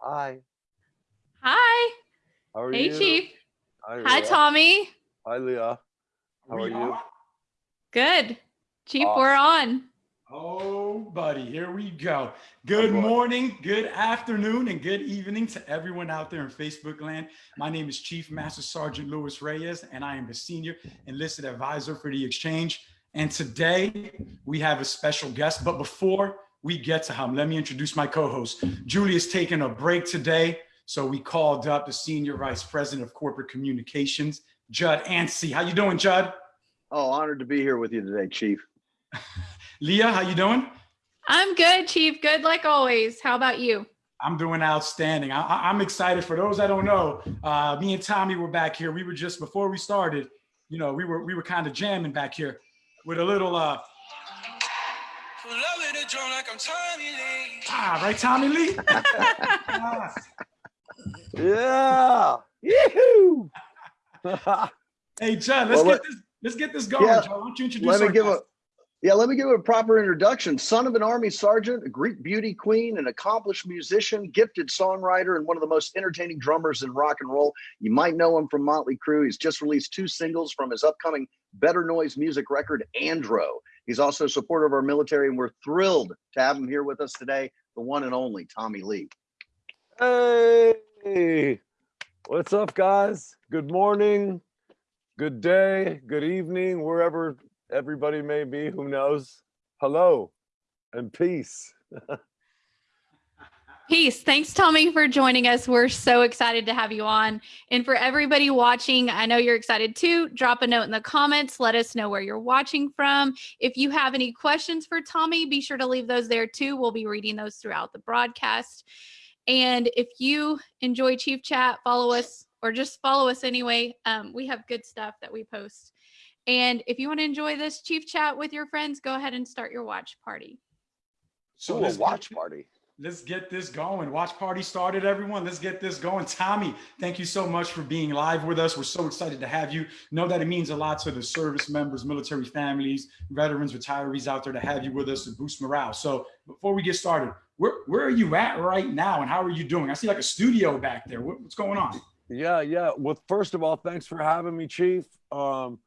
Hi. Hi. How are Hey, you? Chief. Hi, Hi, Tommy. Hi, Leah. How We are you? on? Good. Chief, Awesome. we're on. Oh, buddy, here we go. Good morning, good afternoon, and good evening to everyone out there in Facebook land. My name is Chief Master Sergeant Louis Reyes, and I am the Senior Enlisted Advisor for the Exchange. And today we have a special guest. But before we get to him, let me introduce my co-host. Julie is taking a break today, so we called up the Senior Vice President of Corporate Communications, Judd Anstey. How you doing, Judd? Oh, honored to be here with you today, Chief. Leah, how you doing? I'm good, Chief. Good like always. How about you? I'm doing outstanding. I, I- I'm excited. For those that don't know, uh, me and Tommy were back here. We were just before we started. You know, we were we were kind of jamming back here with a little uh ah right, Tommy Lee. Ah, Yeah. Yoo-hoo. hey, Judd, let's Well, get this let's get this going. Yeah, Judd. Why don't you introduce Let me our give a yeah, let me give a proper introduction. Son of an army sergeant, a Greek beauty queen, an accomplished musician, gifted songwriter, and one of the most entertaining drummers in rock and roll. You might know him from Motley Crue. He's just released two singles from his upcoming Better Noise music record, Andro. He's also a supporter of our military, and we're thrilled to have him here with us today, the one and only Tommy Lee. hey. What's up, guys? Good morning, good day, good evening, wherever everybody may be. Who knows? Hello and peace. Peace. Thanks, Tommy, for joining us. We're so excited to have you on. And for everybody watching, I know you're excited too. Drop a note in the comments. Let us know where you're watching from. If you have any questions for Tommy, be sure to leave those there too. We'll be reading those throughout the broadcast. And if you enjoy Chief Chat, follow us or just follow us anyway. Um, we have good stuff that we post. And if you want to enjoy this Chief Chat with your friends, go ahead and start your watch party. So Ooh, a watch party. Let's get this going. Watch party started, everyone. Let's get this going. Tommy, thank you so much for being live with us. We're so excited to have you. Know that it means a lot to the service members, military families, veterans, retirees out there to have you with us to boost morale. So before we get started, where, where are you at right now and how are you doing? I see like a studio back there. What- what's going on? Yeah, yeah. Well, first of all, thanks for having me, Chief. Um,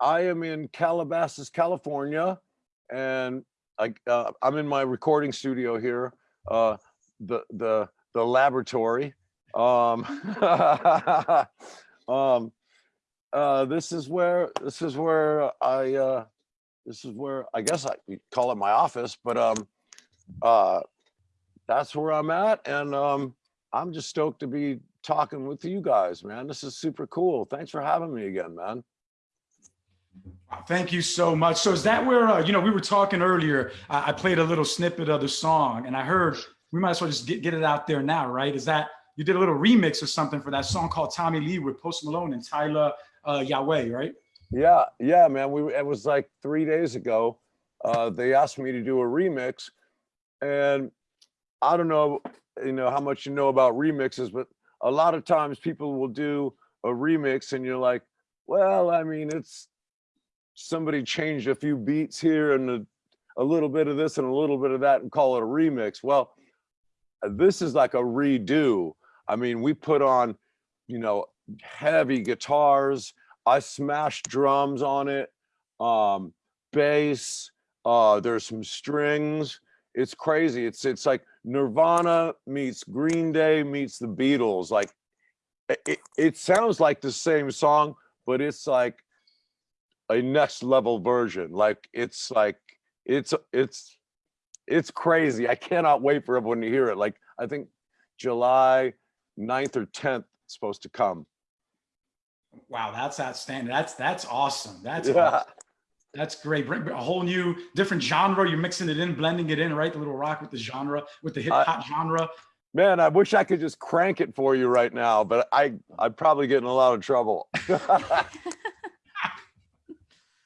I am in Calabasas, California, and I, uh, I'm in my recording studio here, uh, the the the laboratory. Um, um, uh, this is where this is where I uh, this is where I guess I call it my office, but um, uh, that's where I'm at, and um, I'm just stoked to be talking with you guys, man. This is super cool. Thanks for having me again, man. Thank you so much. So is that where, uh, you know, we were talking earlier, I, I played a little snippet of the song and I heard we might as well just get, get it out there now, right? Is that you did a little remix or something for that song called Tommy Lee with Post Malone and Tyla uh, Yaweh, right? Yeah, yeah, man. We it was like three days ago. Uh, they asked me to do a remix, and I don't know, you know, how much you know about remixes, but a lot of times people will do a remix, and you're like, well, I mean, it's somebody changed a few beats here and a, a little bit of this and a little bit of that, and call it a remix. Well, this is like a redo. I mean, we put on, you know, heavy guitars. I smashed drums on it, um, bass. Uh, there's some strings. It's crazy. It's it's like Nirvana meets Green Day meets the Beatles. Like it, it, it sounds like the same song, but it's like a next level version. Like it's like it's it's it's crazy. I cannot wait for everyone to hear it. Like I think July 9th or 10th it's supposed to come. Wow, that's outstanding. That's that's awesome. That's Yeah. awesome. That's great. Bring a whole new different genre. You're mixing it in, blending it in, right? The little rock with the genre, with the hip hop genre. Man, I wish I could just crank it for you right now, but I I'd probably get in a lot of trouble.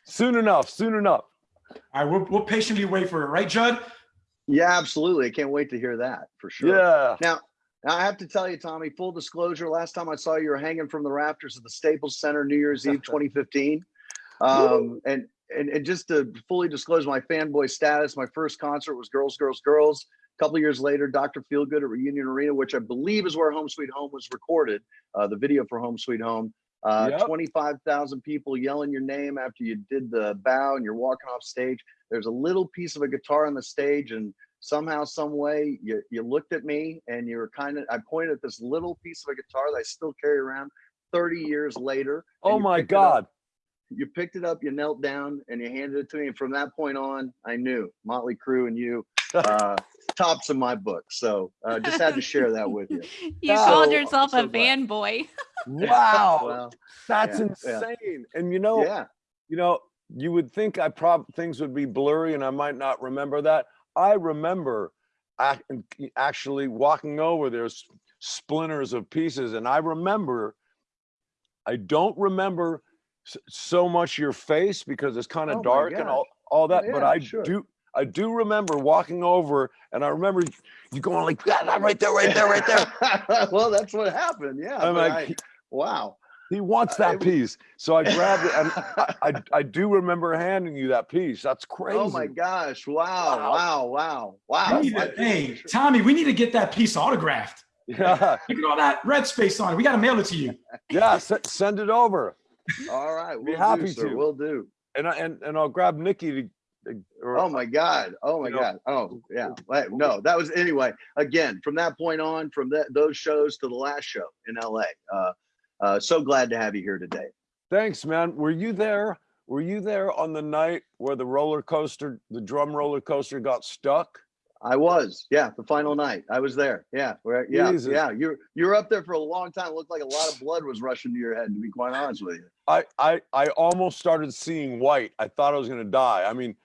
soon enough, soon enough. All right, we'll, we'll patiently wait for it, right, Judd? Yeah, absolutely. I can't wait to hear that for sure. Yeah. Now, now I have to tell you, Tommy, full disclosure, last time I saw you you were hanging from the rafters of the Staples Center New Year's Eve 2015. Um, and, and and just to fully disclose my fanboy status, my first concert was Girls, Girls, Girls A couple of years later, Dr. Feelgood at Reunion Arena, which I believe is where Home Sweet Home was recorded, uh, the video for Home Sweet Home. Uh, Yep. 25,000 people yelling your name after you did the bow and you're walking off stage. There's a little piece of a guitar on the stage, and somehow, some way, you, you looked at me and you were kind of, I pointed at this little piece of a guitar that I still carry around 30 years later. Oh my up God. you picked it up, you knelt down, and you handed it to me. And from that point on, I knew Motley Crue and you, uh, tops in my book. So uh, just had to share that with you. You So- called yourself so a glad. fanboy. Wow. Well, That's yeah, yeah. insane. And you know, yeah, you know, you would think I prob things would be blurry and I might not remember that. I remember ac- actually walking over there's splinters of pieces and I remember I don't remember so much your face because it's kind Oh of my dark and all, all that, but yeah, I sure. do I do remember walking over and I remember you going like "Yeah, that right there, right there, right there. well, that's what happened. Yeah. I'm like, I- wow. he wants that it was- piece. So I grabbed it and I, I I do remember handing you that piece. That's crazy. Oh my gosh. Wow. Wow. Wow. Wow. We Wow. need to- hey. Tommy, we need to get that piece autographed. Yeah, Look at all that red space on it. We got to mail it to you. yeah. s- send it over, All right. Be We'll happy do, to. We'll do. and I and, and I'll grab Nikki to. To- Or, Oh my God. Oh my you know, God. Oh yeah. No, that was anyway. Again, from that point on, from that those shows to the last show in LA. Uh, uh, so glad to have you here today. Thanks, man. Were you there? Were you there on the night where the roller coaster, the drum roller coaster, got stuck? I was, yeah, the final night. I was there. Yeah, yeah, Jesus. yeah. You're you're up there for a long time. It looked like a lot of blood was rushing to your head. To be quite honest with you. I I I almost started seeing white. I thought I was gonna die. I mean,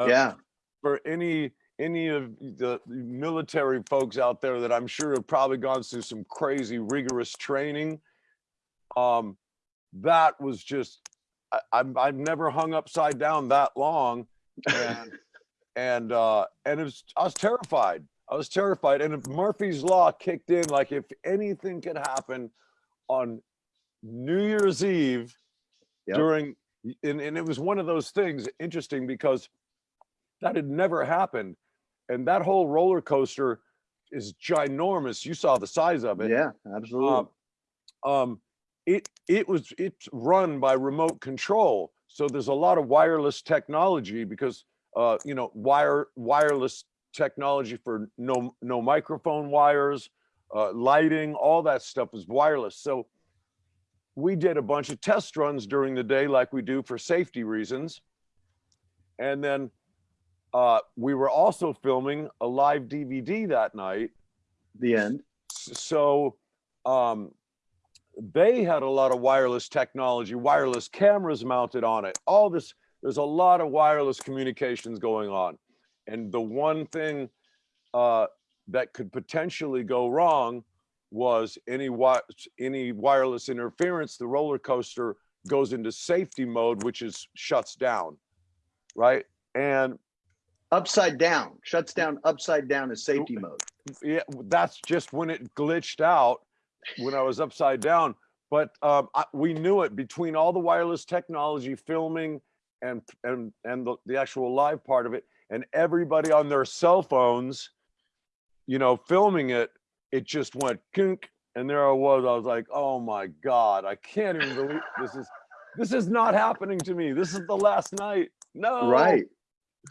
uh, yeah, for any any of the military folks out there that I'm sure have probably gone through some crazy rigorous training, um, that was just I, I'm I've never hung upside down that long, and and uh, and it was I was terrified. I was terrified, and if Murphy's law kicked in, like if anything could happen on New Year's Eve Yep. during, and, and it was one of those things interesting because that had never happened. And that whole roller coaster is ginormous. You saw the size of it. yeah, absolutely. Um, um, it it was it's run by remote control. So there's a lot of wireless technology because uh, you know wire wireless technology for no no microphone wires, uh, lighting, all that stuff is wireless. So we did a bunch of test runs during the day, like we do for safety reasons, and then uh, we were also filming a live DVD that night. The end. So um they had a lot of wireless technology wireless cameras mounted on it. All this there's a lot of wireless communications going on. And the one thing uh that could potentially go wrong was any wi- any wireless interference the roller coaster goes into safety mode which is shuts down right? And Upside down shuts down. Upside down is safety mode. yeah, that's just when it glitched out when I was upside down. But um, I, we knew it between all the wireless technology, filming, and and and the, the actual live part of it, and everybody on their cell phones, you know, filming it. It just went kink, and there I was. I was like, oh my god, I can't even believe this is this is not happening to me. This is the last night. No, Right.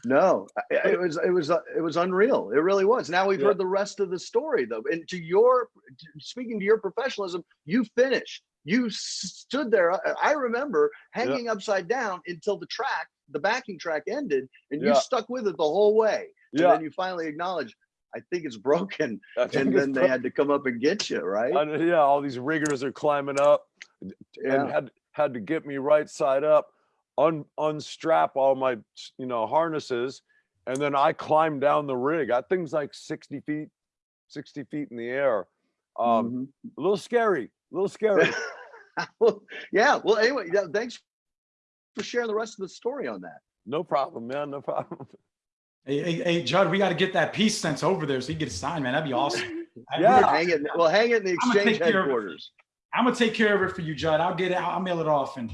No, it was it was uh, it was unreal. It really was. Now we've Yeah. heard the rest of the story though. And to your speaking to your professionalism, you finished. You stood there. I- remember hanging upside down until the track, the backing track ended, and you Yeah. stuck with it the whole way. And Yeah, then you finally acknowledged, I think it's broken. Think And it's then they had to come up and get you, right? Yeah, all these riggers are climbing up and Yeah. had had to get me right side up, un, unstrap all my you know harnesses, and then I climbed down the rig. That thing's like 60 feet, 60 feet in the air. Um, Mhm. a little scary, a little scary. well, yeah. Well, anyway, yeah, thanks for sharing the rest of the story on that. no problem, man, no problem. Hey, hey, hey, Judd, we got to get that piece sent over there so you get it signed, man. That'd be awesome. I- Yeah. hang it. Well, hang it in the I'm gonna exchange take care of it. headquarters. I'm gonna take care of it for you, Judd. I'll get it. I'll, I'll mail it off and,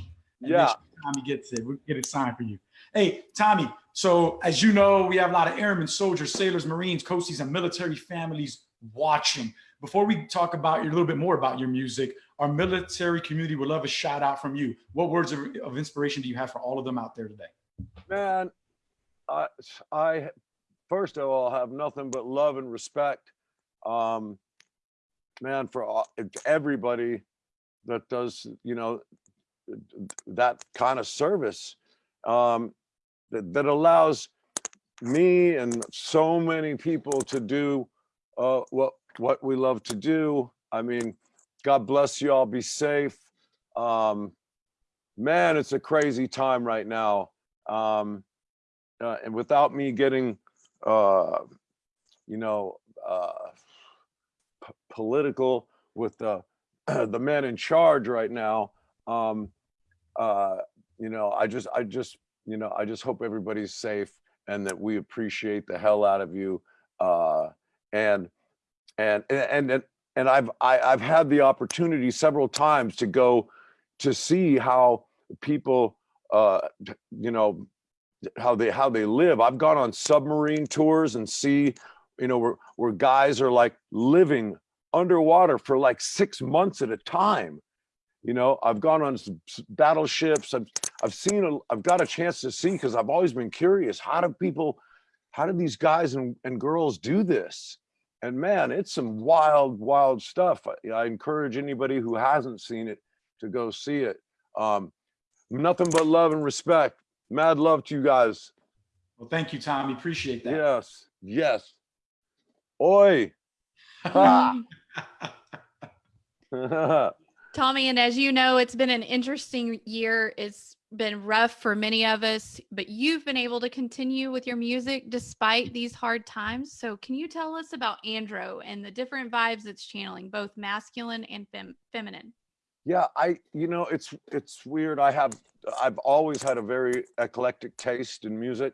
and Yeah. sure Tommy gets it. We'll get it signed for you. Hey, Tommy. So as you know, we have a lot of airmen, soldiers, sailors, Marines, coasties, and military families watching. Before we talk about your, a little bit more about your music, our military community would love a shout out from you. What words of, of inspiration do you have for all of them out there today? Man, I, I first of all have nothing but love and respect, um, man, for all, everybody that does, you know, that kind of service um, that, that allows me and so many people to do uh, what what we love to do. I mean, God bless you all. Be safe. Um, man, it's a crazy time right now. Um, uh, and without me getting, uh, you know, uh, political with the the man in charge right now, um, uh, you know, I just, I just, you know, I just hope everybody's safe and that we appreciate the hell out of you. Uh, and and and and and I've I, I've had the opportunity several times to go to see how people, uh, you know, how they how they live. I've gone on submarine tours and see, you know, where where guys are like living underwater for like six months at a time. You know, I've gone on battleships. I've I've seen a, I've got a chance to see because I've always been curious. How do people, how do these guys and, and girls do this? And man, it's some wild, wild stuff. I, I encourage anybody who hasn't seen it to go see it. Um, nothing but love and respect. Mad love to you guys. Well, thank you, Tommy. Appreciate that. Yes, yes. Oi. Ah. Tommy, and as you know, it's been an interesting year. It's been rough for many of us, but you've been able to continue with your music despite these hard times. So, can you tell us about Andro and the different vibes it's channeling, both masculine and fem- feminine? Yeah, I you know it's it's weird. I have I've always had a very eclectic taste in music.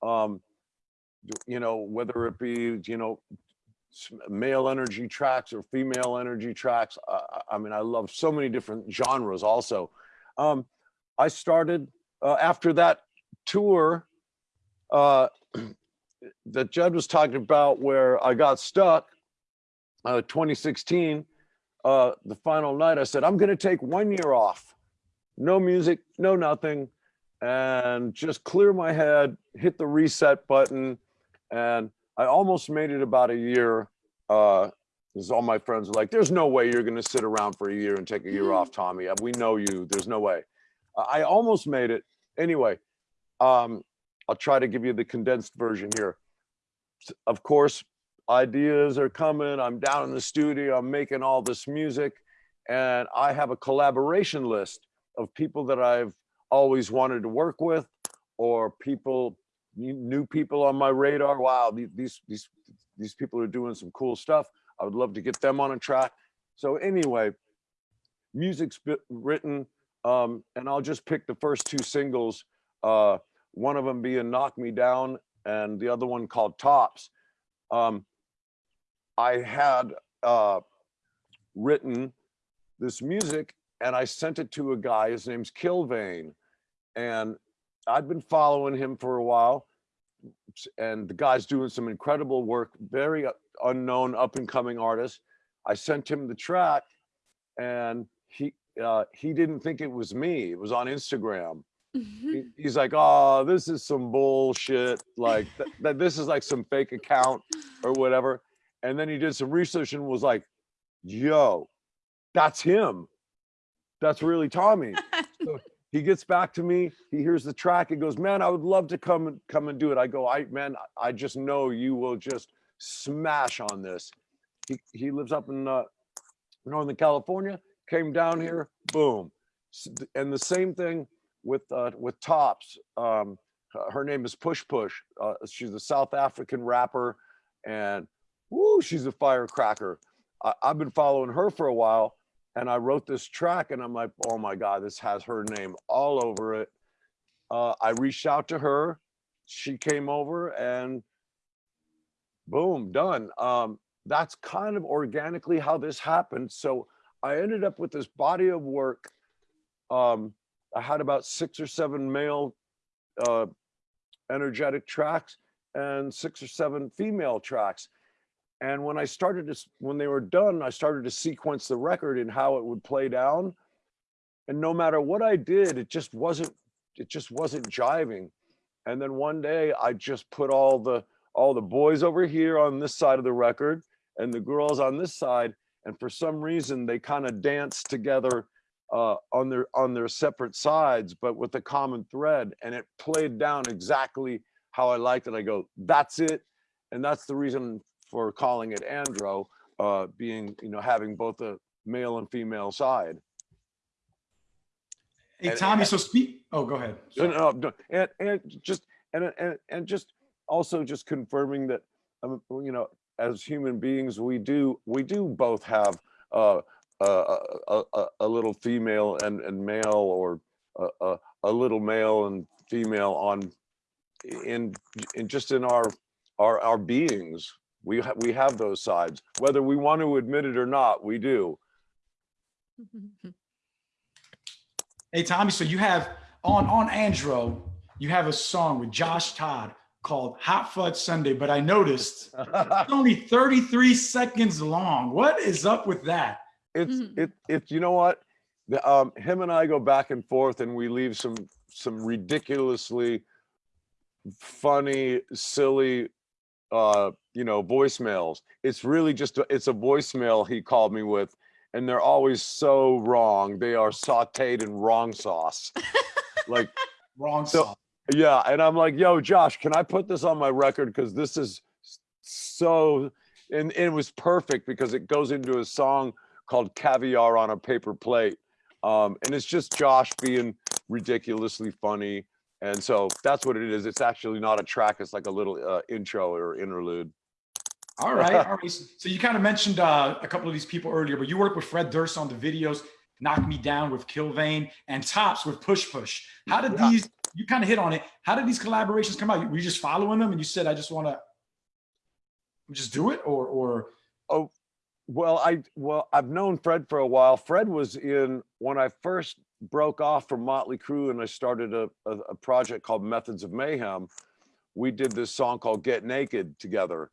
Um you know, whether it be, you know, male energy tracks or female energy tracks. I, I- mean, I love so many different genres also. Um I started uh, after that tour uh that Judd was talking about where I got stuck uh 2016 uh, the final night, I said, I'm going to take one year off, no music, no nothing, and just clear my head, hit the reset button. And I almost made it about a year. Uh, because all my friends were like, there's no way you're going to sit around for a year and take a year off, Tommy. Uh, We know you. There's no way. I I almost made it. Anyway, um, I'll try to give you the condensed version here. Of course, ideas are coming. I'm down in the studio. I'm making all this music, and I have a collaboration list of people that I've always wanted to work with, or people, new people on my radar. Wow, these these these people are doing some cool stuff. I would love to get them on a track. So anyway, music's written, um, and I'll just pick the first two singles. Uh, one of them being "Knock Me Down" and the other one called "Tops." Um, I had uh, written this music and I sent it to a guy. His name's Killvein. And I'd been following him for a while. And the guy's doing some incredible work, very unknown, up and coming artist. I sent him the track and he uh, he didn't think it was me. It was on Instagram. He- he's like, oh, this is some bullshit. Like th- that this is like some fake account or whatever. And then he did some research and was like, yo, that's him. That's really Tommy. So he gets back to me. He hears the track. He goes, man, I would love to come and come and do it. I go, I man, I just know you will just smash on this. He he lives up in uh, Northern California. Came down here, boom. And the same thing with uh, with Tops. Um, her name is Push Push. Uh, she's a South African rapper, and woo, she's a firecracker. I, I've been following her for a while, and I wrote this track, and I'm like, oh my god, this has her name all over it. Uh, I reached out to her. She came over, and boom, done. Um, that's kind of organically how this happened. So I ended up with this body of work. Um, I had about six or seven male uh, energetic tracks and six or seven female tracks. And when I started to, when they were done, I started to sequence the record and how it would play down. And no matter what I did, it just wasn't, it just wasn't jiving. And then one day I just put all the, all the boys over here on this side of the record and the girls on this side. And for some reason, they kind of danced together uh, on their on their separate sides, but with a common thread. And it played down exactly how I liked it. I go, that's it. And that's the reason for calling it Andro, uh, being, you know, having both a male and female side. Hey, And- Tommy, so speak. Oh, go ahead. No, no, And, and just, and, and, and just also just confirming that, um, you know, as human beings, we do, we do both have, uh, a, a, a, a little female and, and male or a, a, a little male and female on, in, in just in our, our, our beings. We, ha- we have those sides, whether we want to admit it or not, we do. Hey, Tommy, so you have on on Andro, you have a song with Josh Todd called Hot Fudge Sunday, but I noticed it's only 33 seconds long. What is up with that? It's Mhm. it it's you know what, the, um, him and I go back and forth, and we leave some some ridiculously funny, silly, uh, you know, voicemails. It's really just a, it's a voicemail he called me with, and they're always so wrong. They are sautéed in wrong sauce. like Wrong So- song. yeah, and I'm like, yo, Josh, can I put this on my record? Because this is so, and, and it was perfect because it goes into a song called Caviar on a Paper Plate. Um, and it's just Josh being ridiculously funny. And so that's what it is. It's actually not a track, it's like a little uh, intro or interlude. All right. All right. So you kind of mentioned uh, a couple of these people earlier, but you work with Fred Durst on the videos, Knock Me Down with Killvein and Tops with Push Push. How did Yeah. these, you kind of hit on it. How did these collaborations come out? Were you just following them and you said, I just want to just do it or, or, Oh, Well, I well, I've known Fred for a while. Fred was in when I first broke off from Motley Crue and I started a, a, a project called Methods of Mayhem. We did this song called Get Naked together.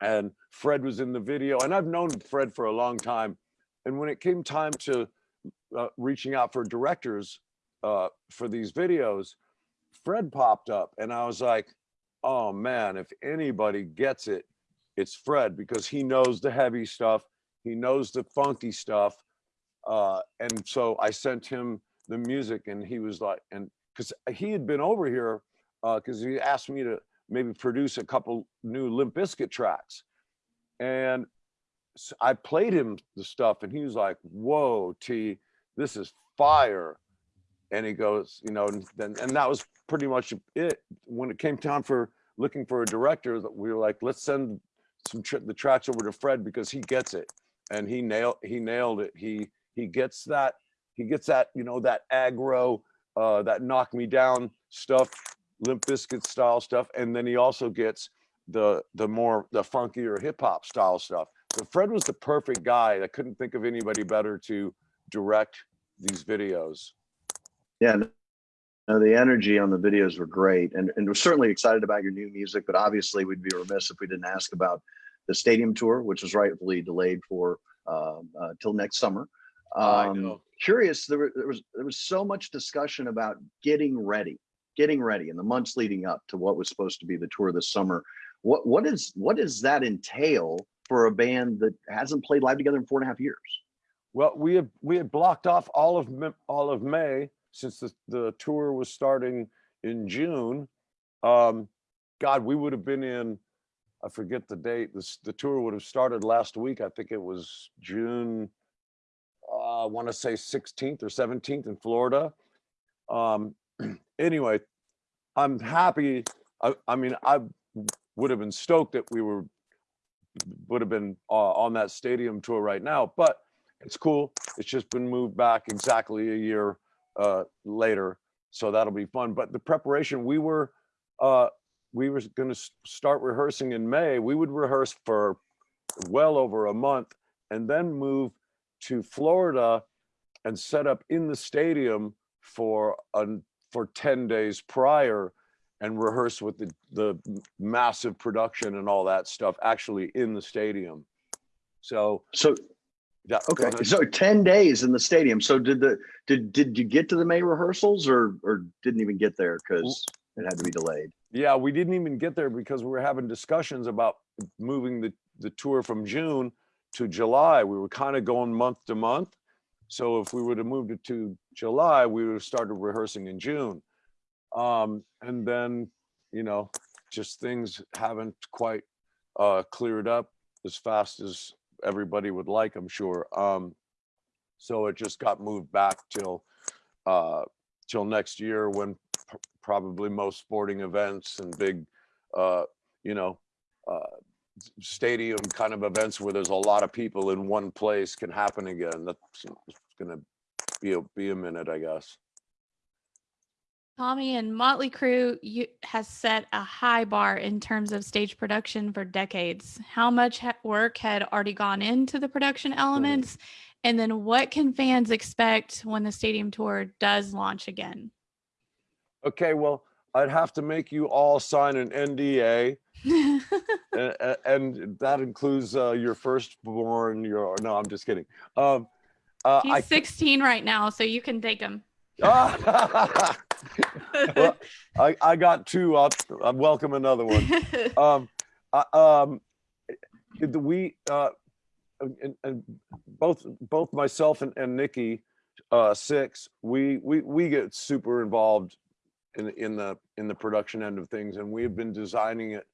And Fred was in the video. And I've known Fred for a long time. And when it came time to uh, reaching out for directors uh, for these videos, Fred popped up and I was like, oh man, if anybody gets it, it's Fred because he knows the heavy stuff. He knows the funky stuff. Uh, and so I sent him the music and he was like, and because he had been over here because he asked me to maybe produce a couple new Limp Bizkit tracks. And I played him the stuff and he was like, whoa, T, this is fire. And he goes, you know, and then, and that was pretty much it. When it came time for looking for a director, we were like, let's send some tr- the tracks over to Fred because he gets it and he nailed he nailed it. He he gets that he gets that you know that aggro uh, that knock me down stuff, Limp Bizkit style stuff, and then he also gets the the more the funkier hip hop style stuff. So Fred was the perfect guy. I couldn't think of anybody better to direct these videos. Yeah, no, the energy on the videos were great, and and we're certainly excited about your new music. But obviously, we'd be remiss if we didn't ask about the stadium tour, which was rightfully delayed for uh, uh, till next summer. I Um, know. Curious, there, there was there was so much discussion about getting ready, getting ready in the months leading up to what was supposed to be the tour this summer. What what is what does that entail for a band that hasn't played live together in four and a half years? Well, we had we had blocked off all of all of May since the, the tour was starting in June. Um, God, we would have been in. I forget the date. This the tour would have started last week. I think it was June. Uh, I want to say 16th or 17th in Florida. Um, anyway, I'm happy. I, I mean, I would have been stoked that we were would have been uh, on that stadium tour right now, but it's cool. It's just been moved back exactly a year uh, later, so that'll be fun. But the preparation, we were uh, we were going to start rehearsing in May. We would rehearse for well over a month, and then move to Florida and set up in the stadium for a for 10 days prior and rehearse with the, the massive production and all that stuff actually in the stadium. So, So yeah. okay, so ten days in the stadium. So did the did did you get to the May rehearsals or or didn't even get there because it had to be delayed? Yeah, we didn't even get there because we were having discussions about moving the, the tour from June to July. We were kind of going month to month. So if we would have moved it to July, we would have started rehearsing in June. Um, and then, you know, just things haven't quite uh, cleared up as fast as everybody would like, I'm sure. Um, so it just got moved back till uh, till next year when pr- probably most sporting events and big, uh, you know, uh, stadium kind of events where there's a lot of people in one place can happen again. That's gonna be a, be a minute, I guess. Tommy and Motley Crue you, has set a high bar in terms of stage production for decades. How much work had already gone into the production hmm. elements? And then what can fans expect when the stadium tour does launch again? Okay, well, I'd have to make you all sign an NDA, and, and that includes uh, your firstborn. Your no, I'm just kidding. Um, uh, He's I 16 right now, so you can take him. Well, I, I got two. I'll, I'll welcome another one. Um, I, um, the- we, uh, and, and both, both myself and, and Nikki, uh, Sixx, we, we, we get super involved in, in the, in the production end of things and we have been designing it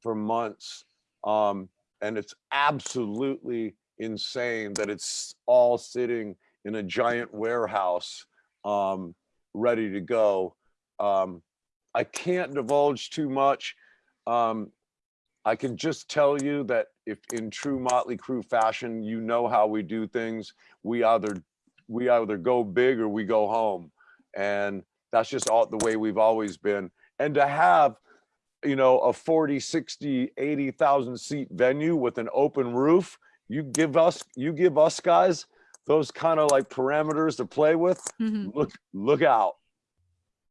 for months. Um, and it's absolutely insane that it's all sitting in a giant warehouse, um, ready to go. Um, I can't divulge too much. Um, I can just tell you that if in true Motley Crue fashion, you know how we do things. We either we either go big or we go home, and that's just all the way we've always been. And to have, you know, a 40, 60, 80,000 seat venue with an open roof, you give us you give us guys those kind of like parameters to play with Mhm. look look out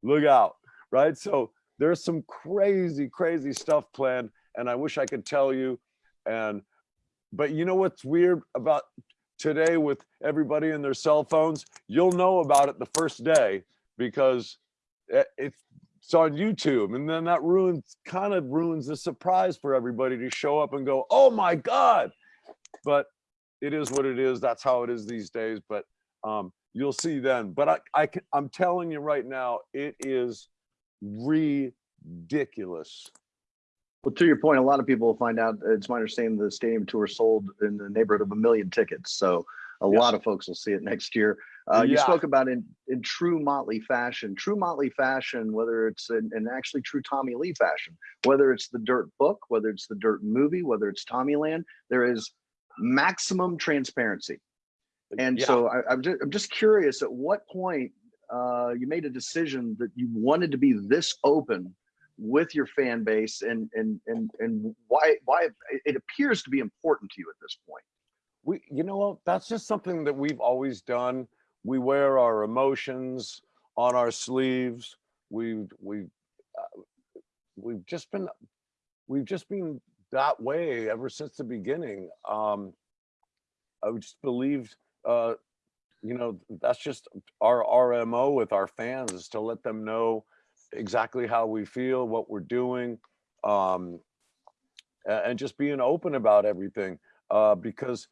look out right so there's some crazy crazy stuff planned and i wish i could tell you and but you know what's weird about today with everybody and their cell phones you'll know about it the first day because it's it's on youtube and then that ruins kind of ruins the surprise for everybody to show up and go oh my god but it is what it is that's how it is these days but um you'll see then but i i can, i'm telling you right now it is ridiculous Well, to your point, a lot of people will find out. It's my understanding the stadium tour sold in the neighborhood of a million tickets. So a Yeah. lot of folks will see it next year. Uh, You spoke about in in true Motley fashion, true Motley fashion, whether it's in, in actually true Tommy Lee fashion, whether it's the Dirt book, whether it's the Dirt movie, whether it's Tommy Land, there is maximum transparency. And Yeah. so I, I'm just I'm just curious at what point uh, you made a decision that you wanted to be this open with your fan base and and and and why why it appears to be important to you at this point. We you know that's just something that we've always done. We wear our emotions on our sleeves. We we uh, we've just been we've just been that way ever since the beginning. Um i just believed uh you know that's just our rmo with our fans is to let them know exactly how we feel what we're doing um and just being open about everything uh because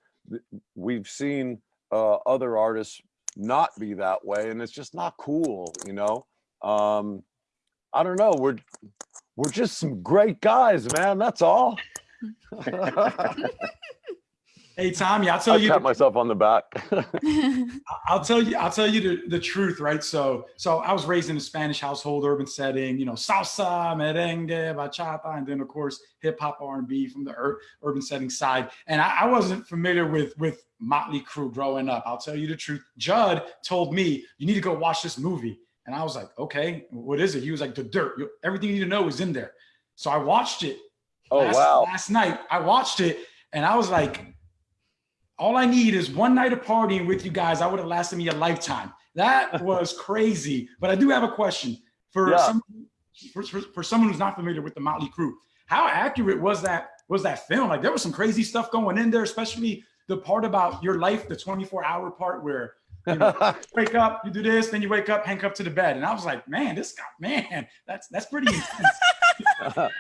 we've seen uh, other artists not be that way and it's just not cool you know? Um i don't know we're we're just some great guys man that's all Hey Tommy, I'll tell i you. pat myself on the back I'll tell you, I'll tell you the, the truth, right? So, so I was raised in a Spanish household, urban setting, you know, salsa, merengue, bachata, and then of course hip hop, R and B from the ur- urban setting side. And I, I wasn't familiar with with Motley Crue growing up. I'll tell you the truth. Judd told me you need to go watch this movie, and I was like, okay, what is it? He was like, The Dirt. You- Everything you need to know is in there. So I watched it. oh last, wow Last night I watched it, and I was like, all I need is one night of partying with you guys. I would have lasted me a lifetime. That was crazy. But I do have a question for Yeah. some for, for, for someone who's not familiar with the Motley Crue. How accurate was that was that film? Like there was some crazy stuff going in there, especially the part about your life, the 24 hour part where you know, wake up, you do this, then you wake up, handcuffed to the bed. And I was like, man, this guy, man, that's that's pretty intense.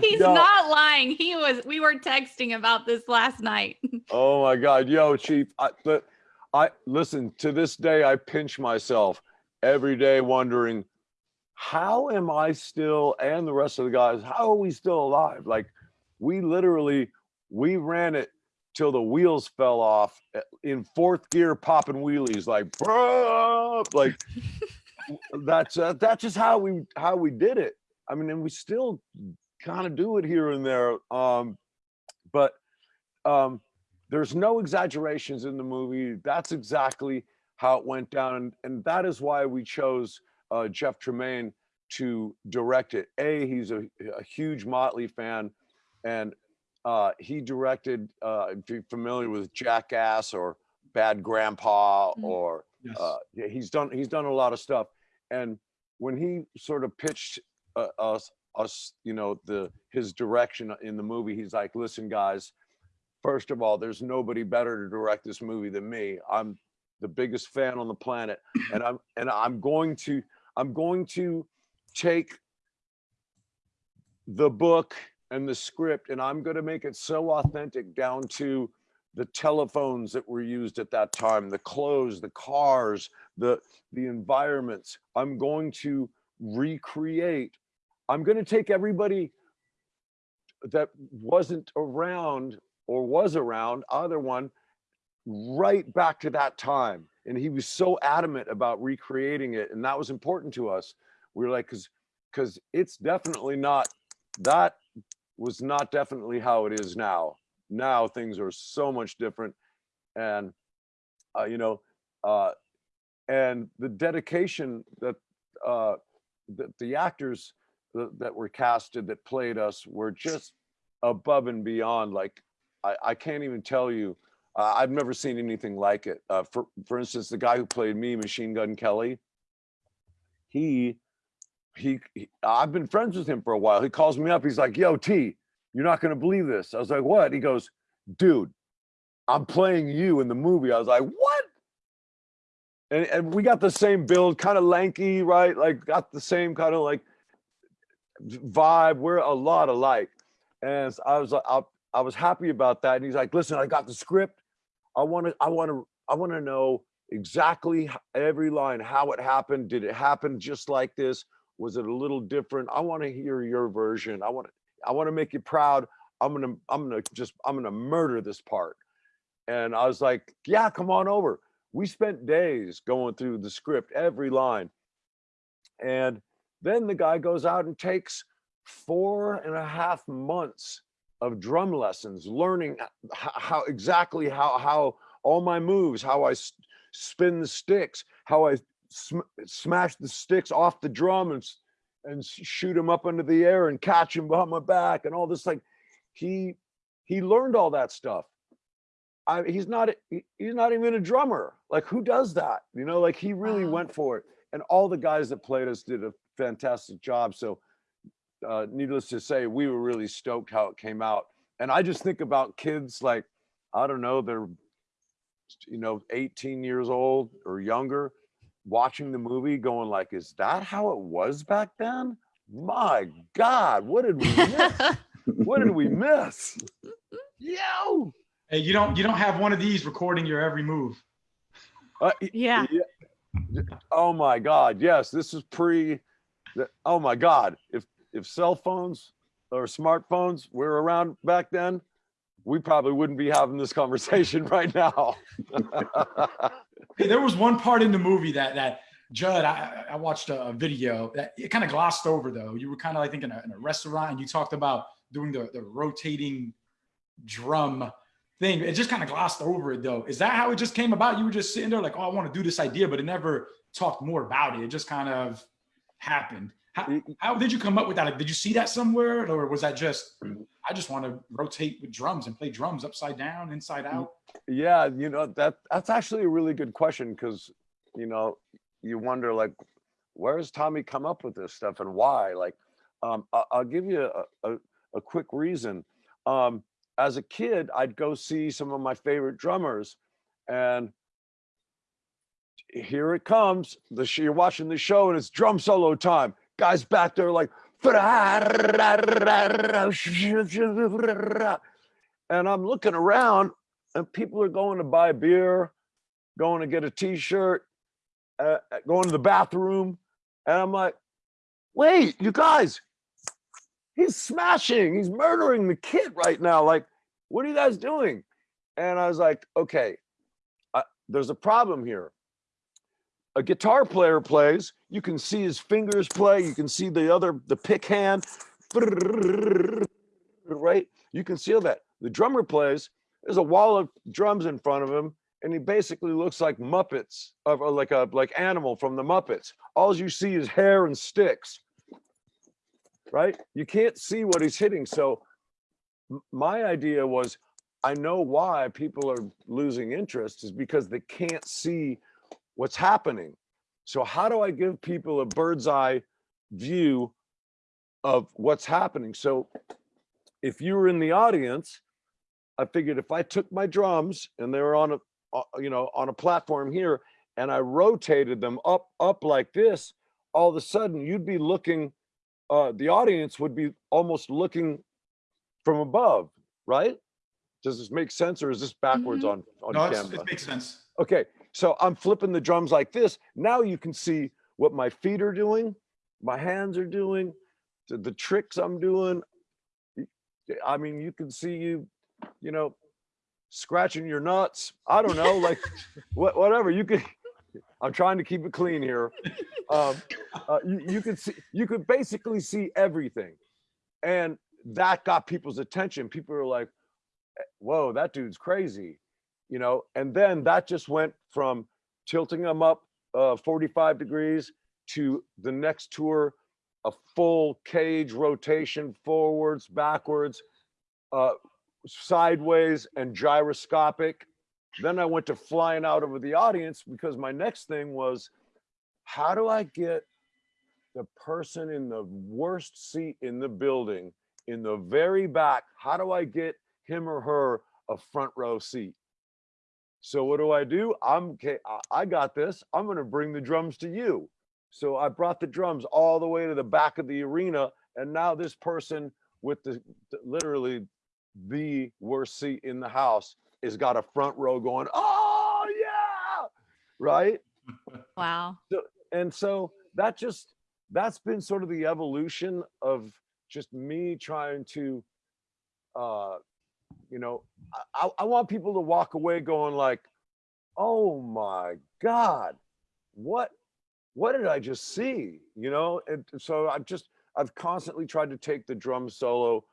He's No. not lying. He was. We were texting about this last night. Oh my God, yo, Chief. I, but I listen to this day. I pinch myself every day, wondering how am I still, and the rest of the guys, how are we still alive? Like, we literally we ran it till the wheels fell off eh, in fourth gear, popping wheelies, like, "Bruh," like that's uh, that's just how we how we did it. I mean, and we still kind of do it here and there. Um, but um, there's no exaggerations in the movie. That's exactly how it went down, and, and that is why we chose uh, Jeff Tremaine to direct it. A, he's a, a huge Motley fan, and uh, he directed. Uh, if you're familiar with Jackass or Bad Grandpa, Mhm. or Yes. uh, yeah, he's done he's done a lot of stuff. And when he sort of pitched uh, us us, you know, the his direction in the movie, he's like, "Listen, guys, first of all, there's nobody better to direct this movie than me. I'm the biggest fan on the planet, and I'm and I'm going to I'm going to take the book and the script, and I'm going to make it so authentic down to." the telephones that were used at that time, the clothes, the cars, the the environments. I'm going to recreate. I'm going to take everybody that wasn't around or was around, either one, right back to that time. And he was so adamant about recreating it, and that was important to us. We were like, because because it's definitely not that was not definitely how it is now now things are so much different and uh, you know uh, and the dedication that uh, that the actors that, were casted that played us were just above and beyond like i, I can't even tell you uh, i've never seen anything like it uh, for for instance the guy who played me machine gun kelly he he, he i've been friends with him for a while he calls me up he's like yo t you're not going to believe this. I was like, what? He goes, dude, I'm playing you in the movie. I was like, what? And, and we got the same build, kind of lanky, right? Like got the same kind of like vibe. We're a lot alike. And I was like, I, I was happy about that. And he's like, listen, I got the script. I want to, I want to, I want to know exactly every line, how it happened. Did it happen just like this? Was it a little different? I want to hear your version. I want to, I want to make you proud. I'm gonna, I'm gonna just, I'm gonna murder this part. And I was like, yeah, come on over. We spent days going through the script, every line. And then the guy goes out and takes four and a half months of drum lessons, learning how exactly how how all my moves, how I spin the sticks, how I sm- smash the sticks off the drum and and shoot him up into the air and catch him behind my back and all this like he he learned all that stuff. I, he's not he's not even a drummer. Like who does that? You know like he really Wow. went for it. And all the guys that played us did a fantastic job. So uh, needless to say we were really stoked how it came out. And i just think about kids like i don't know they're you know 18 years old or younger watching the movie going like is that how it was back then? My god what did we miss? What did we miss? Yo! Hey, you don't you don't have one of these recording your every move. Uh, y- yeah. oh my god yes this is pre the- oh my god if if cell phones or smartphones were around back then we probably wouldn't be having this conversation right now Hey, there was one part in the movie that that Judd, I, I watched a, video that it kind of glossed over though. You were kind of I think in a, in a restaurant and you talked about doing the, the rotating drum thing. It just kind of glossed over it though. Is that how it just came about? You were just sitting there like, oh, I want to do this idea, but it never talked more about it. It just kind of happened. How, how did you come up with that? Like, did you see that somewhere, or was that just I just want to rotate with drums and play drums upside down, inside out? Yeah, you know, that that's actually a really good question because, you know, you wonder like, where does Tommy come up with this stuff and why? Like, um, I'll give you a, a, a quick reason. Um, as a kid, I'd go see some of my favorite drummers and here it comes. The you're watching the show and it's drum solo time. Guys back there like, and I'm looking around and people are going to buy beer, going to get a t-shirt, uh, uh, going to the bathroom. And I'm like, wait, you guys, he's smashing, he's murdering the kid right now. Like, what are you guys doing? And I was like, okay, uh, there's a problem here. A guitar player plays, you can see his fingers play, you can see the other, the pick hand, right? You can see all that. The drummer plays, there's a wall of drums in front of him, and he basically looks like Muppets, or uh, like a like animal from the Muppets. All you see is hair and sticks, right? You can't see what he's hitting. So my idea was, I know why people are losing interest is because they can't see what's happening. So how do I give people a bird's eye view of what's happening? So if you were in the audience, I figured if I took my drums and they were on a, uh, you know, on a platform here and I rotated them up, up like this, all of a sudden you'd be looking, uh, the audience would be almost looking from above, right? Does this make sense or is this backwards Mhm. on, on No, it's, camera? it makes sense. Okay, so I'm flipping the drums like this. Now you can see what my feet are doing, my hands are doing, the, tricks I'm doing. I mean, you can see you, you know, scratching your nuts. I don't know, like what, whatever you could. I'm trying to keep it clean here. Um, uh, you, you could see, you could basically see everything, and that got people's attention. People are like, "Eh, "Whoa, that dude's crazy." You know, and then that just went from tilting them up uh, 45 degrees to the next tour, a full cage rotation forwards, backwards, uh, sideways, and gyroscopic. Then I went to flying out over the audience because my next thing was, how do I get the person in the worst seat in the building in the very back? How do I get him or her a front row seat? So what do I do? I'm okay. I- got this. I'm going to bring the drums to you. So I brought the drums all the way to the back of the arena, and now this person with the, literally the worst seat in the house is got a front row going, oh yeah, right. Wow. And so that just that's been sort of the evolution of just me trying to, uh, you know, I, I- want people to walk away going like, oh my God, what, what did I just see? You know, and so I've just, I've constantly tried to take the drum solo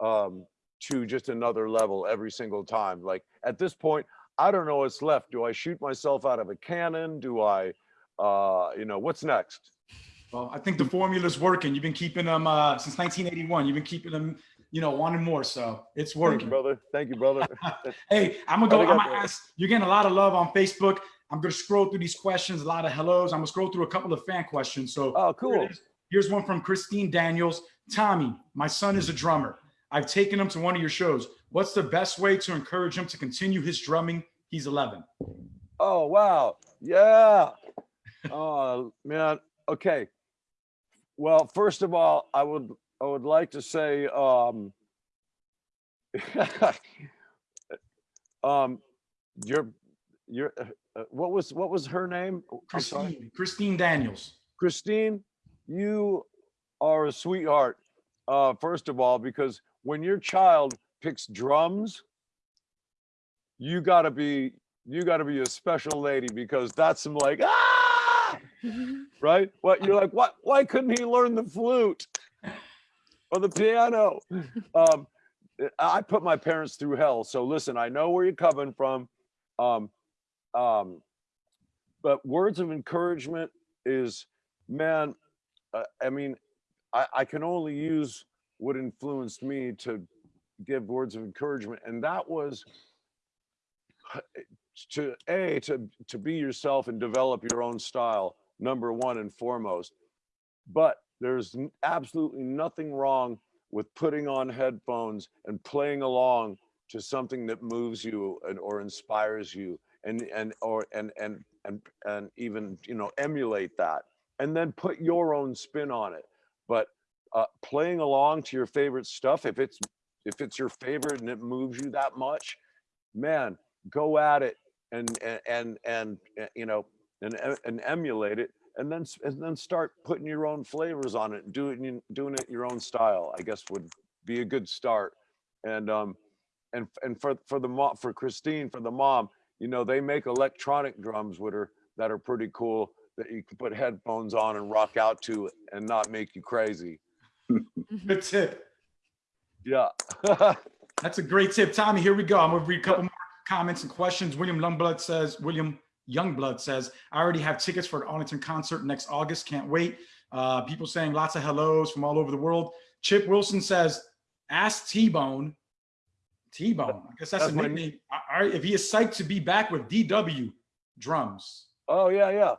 um, to just another level every single time. Like at this point, I don't know what's left. Do I shoot myself out of a cannon? Do I, uh, you know, what's next? Well, I think the formula's working. You've been keeping them uh, since 1981. You've been keeping them, you know, wanting more. So it's Thank you, working. brother. Thank you, brother. Hey, I'm gonna go. I'm gonna ask. You're getting a lot of love on Facebook. I'm gonna scroll through these questions. A lot of hellos. I'm gonna scroll through a couple of fan questions. So Oh, cool. Here's one from Christine Daniels. Tommy, my son is a drummer. I've taken him to one of your shows. What's the best way to encourage him to continue his drumming? He's 11. Oh, wow. Yeah. Oh, man. Okay. Well, first of all, I would, I would like to say, um, um, your, your, uh, what was, what was her name? Oh, I'm sorry. Christine, Christine Daniels. Christine, you are a sweetheart. Uh, first of all, because when your child picks drums, you gotta be, you gotta be a special lady because that's some like, ah, right? What you're like, what, why couldn't he learn the flute or the piano? Um, I put my parents through hell. So listen, I know where you're coming from. Um, um, but words of encouragement is, man, uh, I mean, I, I can only use what influenced me to give words of encouragement. And that was to A, to, to be yourself and develop your own style, number one and foremost. But there's absolutely nothing wrong with putting on headphones and playing along to something that moves you and or inspires you and and or and and and and even you know emulate that and then put your own spin on it. But uh, playing along to your favorite stuff if it's if it's your favorite and it moves you that much man go at it and and and, and you know and and emulate it and then and then start putting your own flavors on it and do it in, doing it your own style i guess would be a good start and um and and for for the mom for christine for the mom you know they make electronic drums with her that are pretty cool that you can put headphones on and rock out to and not make you crazy Good tip. yeah That's a great tip. Tommy, here we go. I'm gonna read a couple more comments and questions. William Youngblood says, William Youngblood says, I already have tickets for an Arlington concert next August. Can't wait. Uh, people saying lots of hellos from all over the world. Chip Wilson says, ask T-Bone. T-Bone. I guess that's, That's a nickname. All right, if he is psyched to be back with DW drums. oh yeah yeah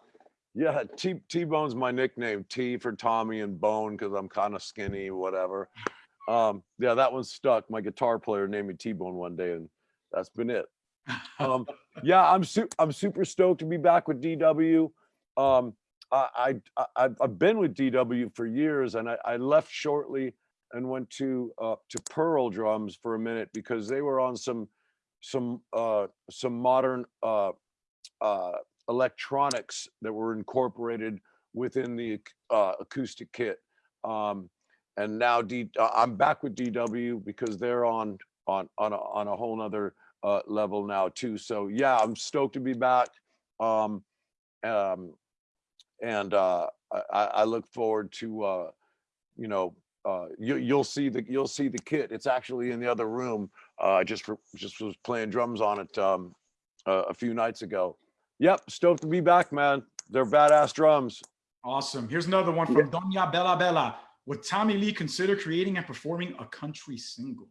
yeah t t-bone's my nickname t for tommy and bone because i'm kind of skinny whatever um yeah that one stuck my guitar player named me t-bone one day and that's been it um yeah i'm su- i'm super stoked to be back with dw um i i i've been with dw for years and i, I left shortly and went to uh to pearl drums for a minute because they were on some some uh some modern uh uh electronics that were incorporated within the uh acoustic kit. Um and now D, uh, i'm back with dw because they're on on on a, on a whole nother uh, level now too. So yeah, I'm stoked to be back. Um, um, and uh, I, I look forward to uh, you know uh, you, you'll see the you'll see the kit. It's actually in the other room. Uh, I just re- just was playing drums on it um, uh, a few nights ago. Yep, stoked to be back, man. They're badass drums. Awesome. Here's another one from Doña Bella Bella. Would Tommy Lee consider creating and performing a country single?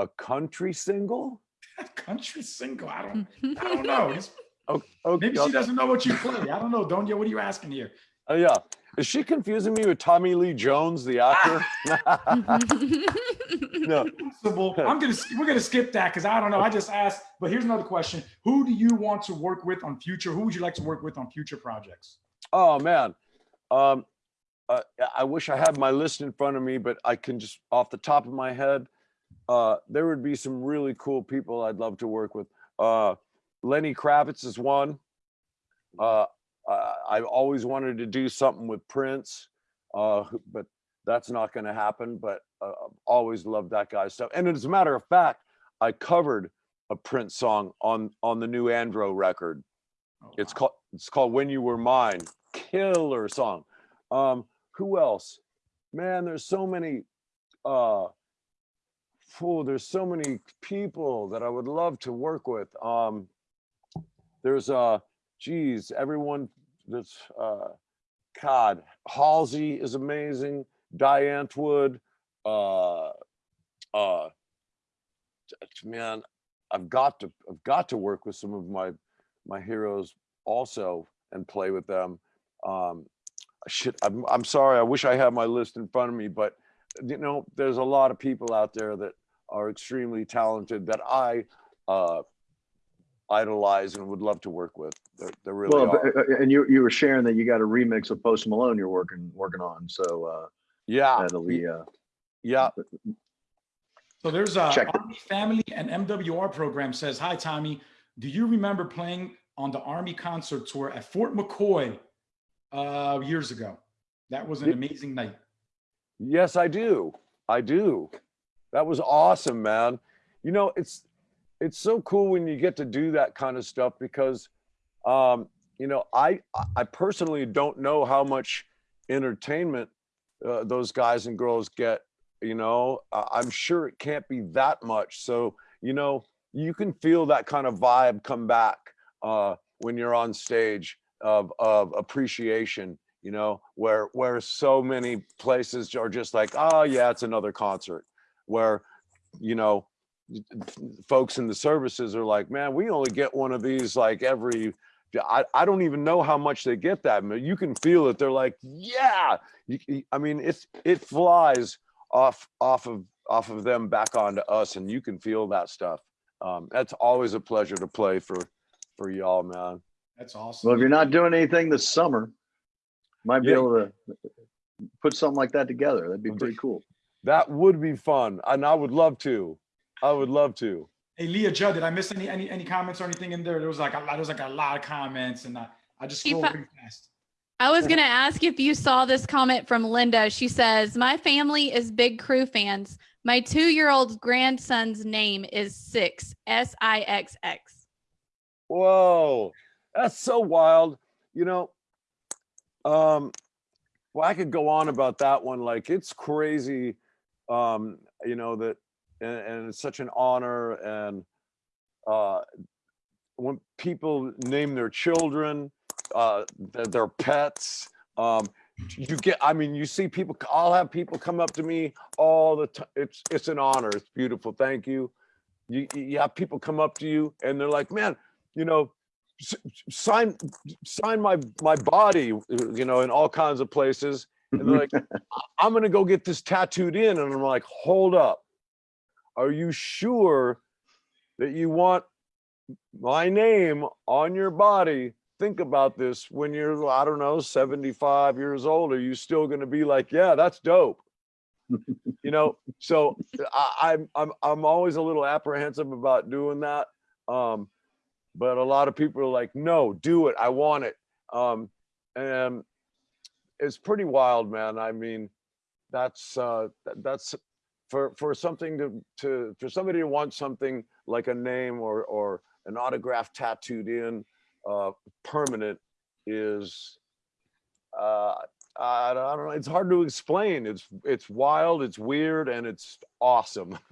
A country single? country single? I don't I don't know. It's- okay. maybe she doesn't know what you play. I don't know. Doña, what are you asking here? Oh yeah. Is she confusing me with Tommy Lee Jones, the actor? no. Possible. I'm gonna we're gonna skip that because I don't know. I just asked, but here's another question. Who do you want to work with on future? Who would you like to work with on future projects? Oh man. Um uh, I wish I had my list in front of me, but I can just off the top of my head, uh, there would be some really cool people I'd love to work with. Uh, Lenny Kravitz is one. Uh, I, I've always wanted to do something with Prince, uh, but that's not going to happen. But uh, I've always loved that guy's stuff. And as a matter of fact, I covered a Prince song on on the new Andro record. Oh, It's wow. called it's called When You Were Mine. Killer song. Um, who else? Man, there's so many uh there's so many people that I would love to work with. Um there's uh geez, everyone that's uh God, Halsey is amazing, Diane Wood, uh uh man, I've got to I've got to work with some of my my heroes also and play with them. Um, shit, I'm I'm sorry. I wish I had my list in front of me, but you know, there's a lot of people out there that are extremely talented that I uh, idolize and would love to work with. They're, they're really Well, are. uh, and you you were sharing that you got a remix of Post Malone you're working working on, so uh, yeah, that'll be uh, yeah. So there's a Check it. Army Family and MWR program says, Hi Tommy, do you remember playing on the Army concert tour at Fort McCoy uh, years ago? That was an amazing night. Yes, I do. I do. That was awesome, man. You know, it's it's so cool when you get to do that kind of stuff because um, you know, I I personally don't know how much entertainment uh, those guys and girls get, you know. I'm sure it can't be that much. So, you know, you can feel that kind of vibe come back uh when you're on stage of of appreciation you know, where where so many places are just like, oh yeah, it's another concert. Where, you know, folks in the services are like, man, we only get one of these like every I, I don't even know how much they get that. but You can feel it. They're like, yeah. You, you- I mean, it's it flies off off of off of them back onto us, and you can feel that stuff. Um, that's always a pleasure to play for for y'all, man. That's awesome. Well, if you're not doing anything this summer, might be Yeah. able to put something like that together. That'd be pretty cool. That would be fun, and I would love to. I would love to. Hey, Leah Judd, did I miss any any any comments or anything in there? There was like a lot. There was like a lot of comments, and I, I just scrolled up. pretty fast. I was going to ask if you saw this comment from Linda. She says, My family is big Crüe fans. My two year old grandson's name is Sixx, S I X X. Whoa, that's so wild. You know, um, well, I could go on about that one. Like it's crazy, um, you know, that, and, and it's such an honor. And uh, when people name their children, uh, their, their pets, um, you get, I mean, you see people, I'll have people come up to me all the time. It's, it's an honor. It's beautiful. Thank you. You, you have people come up to you and they're like, man, you know, sign sign my my body, you know, in all kinds of places. And they're like, "I- I'm gonna go get this tattooed in, and I'm like, hold up, are you sure that you want my name on your body? Think about this when you're, I don't know, 75 years old. Are you still gonna be like, yeah, that's dope? you know, so I, I'm I'm I'm always a little apprehensive about doing that. Um, but a lot of people are like, no, do it. I want it. Um, and it's pretty wild, man. I mean, that's uh, that's for for something to to for somebody to want something like a name or or an autograph tattooed in uh, permanent is uh, I don't, I don't know. It's hard to explain. It's it's wild. It's weird, and it's awesome.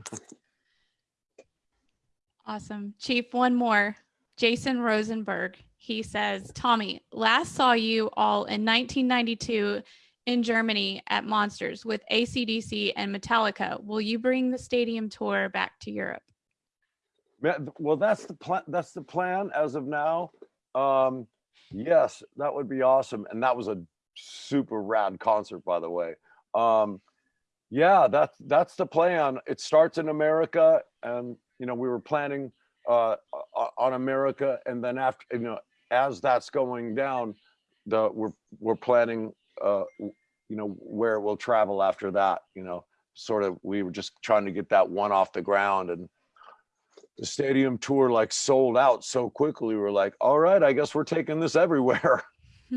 Awesome. Chief, one more. Jason Rosenberg. He says, Tommy, last saw you all in 1992 in Germany at Monsters with ACDC and Metallica. Will you bring the stadium tour back to Europe? Well, that's the plan. That's the plan as of now. Um, yes, that would be awesome, and that was a super rad concert, by the way. Um, yeah, that's that's the plan. It starts in America, and you know we were planning uh, on America, and then after you know as that's going down, the we're we're planning uh, you know where it will travel after that. You know, sort of we were just trying to get that one off the ground and the stadium tour like sold out so quickly. We're like, all right, I guess we're taking this everywhere.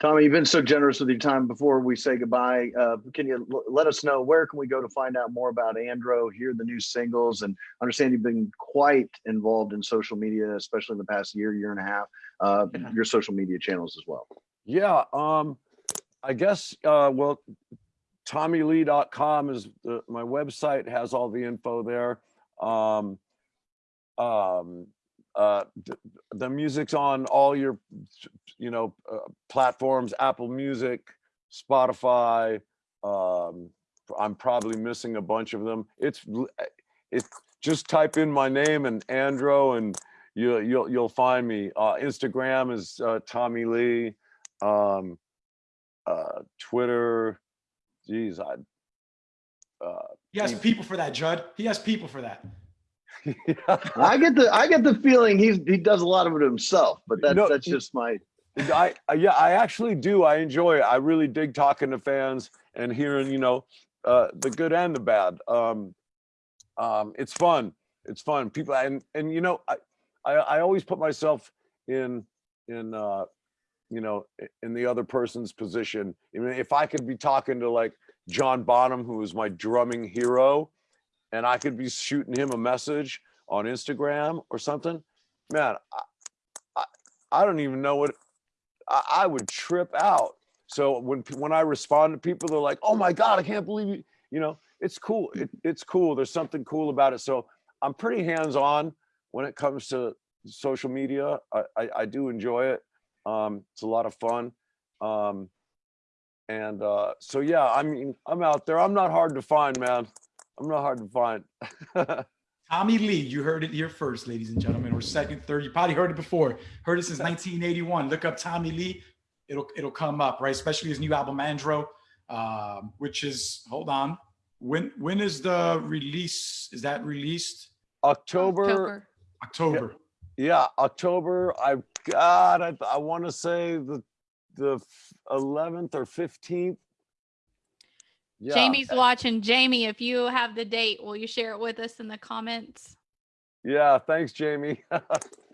Tommy, you've been so generous with your time. Before we say goodbye, uh, can you l- let us know where can we go to find out more about Andro, hear the new singles, and understand you've been quite involved in social media, especially in the past year, year and a half. Uh, Yeah. Your social media channels as well. Yeah, um, I guess, uh, well, TommyLee.com is the, my website has all the info there. Um, um, uh, the music's on all your, you know, uh, platforms, Apple Music, Spotify. Um, I'm probably missing a bunch of them. It's, eh, it's just type in my name and Andro and you, you'll, you'll find me. Uh, Instagram is, uh, Tommy Lee um uh twitter geez i uh He has people for that, Judd. He has people for that. I get the I get the feeling he's he does a lot of it himself, but that's No, that's just my I, I yeah i actually do. I enjoy it. I really dig talking to fans and hearing you know uh the good and the bad. Um um it's fun. It's fun. People and and you know i i, I always put myself in in uh you know in the other person's position. I mean, if i could be talking to like john bonham who is my drumming hero and i could be shooting him a message on instagram or something man i i, I don't even know what I, I would trip out. So when when I respond to people, they're like, "Oh my god, I can't believe you!" You know, it's cool. It, it's cool. There's something cool about it. So I'm pretty hands on when it comes to social media. I, I, I do enjoy it. Um, it's a lot of fun. Um, and uh, so yeah, I mean, I'm out there. I'm not hard to find, man. I'm not hard to find. Tommy Lee, you heard it here first, ladies and gentlemen, or second, third. You probably heard it before. Heard it since 1981. Look up Tommy Lee. It'll it'll come up, right? Especially his new album Andro, um, which is hold on. When when is the release? Is that released? October, October. yeah, October. I God, I, I want to say the the 11th or 15th. Yeah. Jamie's watching. Jamie, if you have the date, will you share it with us in the comments? Yeah, thanks, Jamie.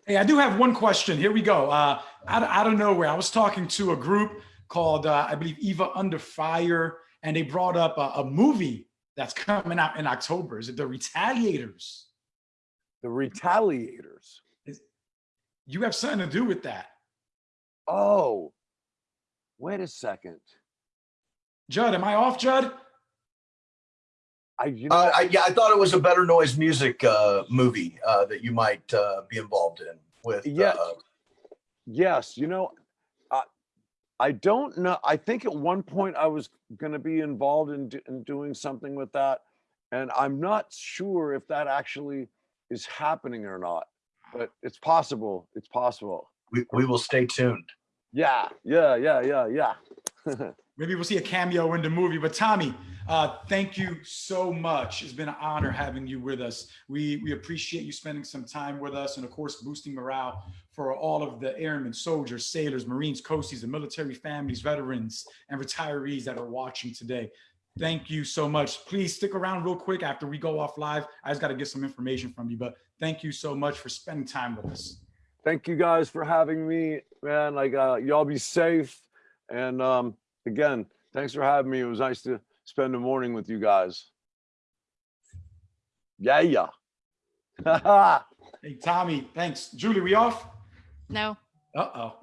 Hey, I do have one question. Here we go. Uh, out, of, out of nowhere, I was talking to a group called, uh, I believe, Eva Under Fire, and they brought up a, a movie that's coming out in October. Is it The Retaliators? the retaliators. You have something to do with that. Oh, wait a second. Judd, am I off, Judd? I you know Uh, I, yeah, I thought it was a Better Noise Music uh, movie uh, that you might uh, be involved in with. Yeah. Uh, yes, you know, I I don't know. I think at one point I was going to be involved in, do- in doing something with that, and I'm not sure if that actually is happening or not. But it's possible. It's possible. we, we will stay tuned. Yeah, yeah, yeah, yeah, yeah. Maybe we'll see a cameo in the movie. But Tommy, uh, thank you so much. It's been an honor having you with us. We we appreciate you spending some time with us, and of course, boosting morale for all of the airmen, soldiers, sailors, Marines, coasties, the military families, veterans, and retirees that are watching today. Thank you so much. Please stick around real quick after we go off live. I just got to get some information from you, but thank you so much for spending time with us. Thank you guys for having me, man. Like, uh, y'all be safe. And um, again, thanks for having me. It was nice to spend the morning with you guys. Yeah, yeah. Hey, Tommy, thanks. Julie, we off? No. Uh-oh.